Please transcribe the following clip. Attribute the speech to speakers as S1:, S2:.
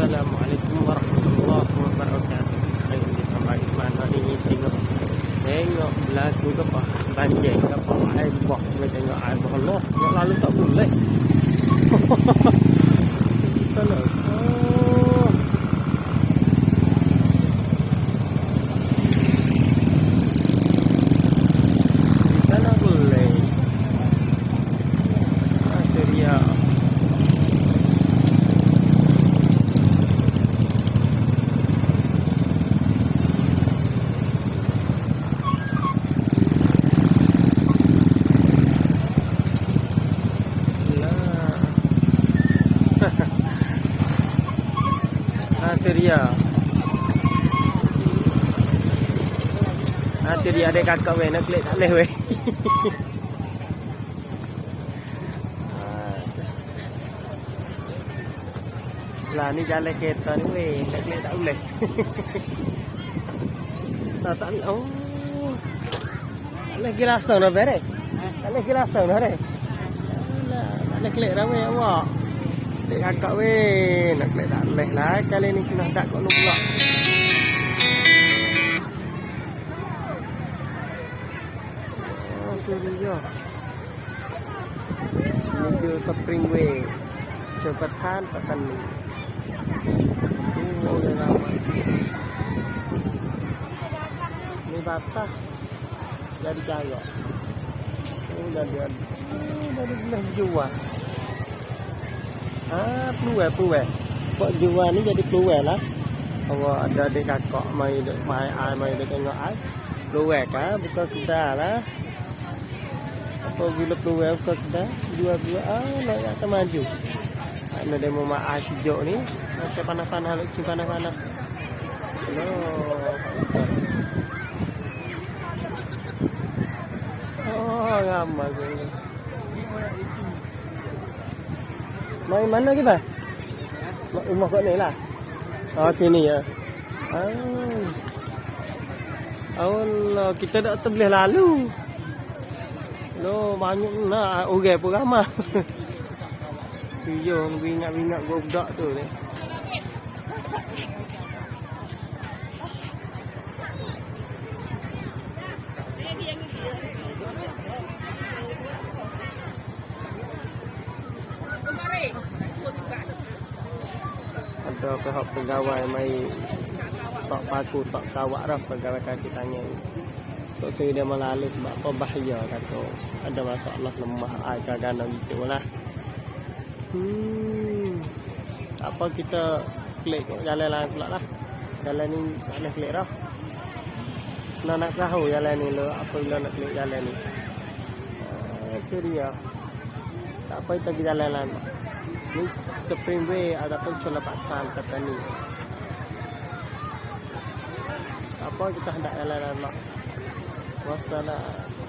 S1: Assalamualaikum warahmatullahi wabarakatuh. Hari ini di mana ini? Tengok tengok berlaku ke apa? Banjir apa? Air bah kita tengok air bah Allah nak lalu tak boleh. Kita nak oh. Kita nak boleh. Ah, itu dia. Tu dia. Ha tu dia ada kakak weh nak klik tak boleh weh. Lah ni jalan kereta ni weh, nak klik tak boleh. tak tak. Oh. Tak boleh gilasang dah beres. Tak gilasang dah beres. Alah, tak boleh klik dah weh awak. Klik kakak weh, nak klik tak boleh lah. Kali ni kena tak kau lu pula. Oh, tu dia. Menuju Springway. Jabatan Petani. Oh, dah lama. Ni batas dari jaya. Oh, dah dia. Oh, dari belah jual. Ah, peluang peluang. Kok jual ni jadi peluang lah. Kalau ada adik kakak mai dek mai ai mai dek tengok ai. Peluang kan bukan sudah lah. Apa bila peluang bukan sudah jual jual ah nak nak maju. Ana demo mak ai sejuk ni. Macam panas-panas lek cing panas-panas. Hello. Oh, ramai tu. Mai mana kita? Mak rumah kat ni lah. Oh sini ya. Ah. Allah, kita tak terboleh lalu. Lo banyak nak orang pun ramai. Yo, bingat-bingat budak tu ni. Ada pihak pegawai mai tak paku tak kawak dah pegawai kaki tangan. Tok saya dia melalu sebab apa bahaya kata. Ada masalah lemah air kadang gitu lah. Hmm. Apa kita klik jalan lain pula lah. Jalan ni tak boleh klik dah. Nak nak tahu jalan ni lo apa bila nak klik jalan ni. Ah, Itu dia. Tak apa kita pergi jalan lain. Ni Springway ataupun Celapatan kata ni. Apa kita hendak jalan lain. Wassalam.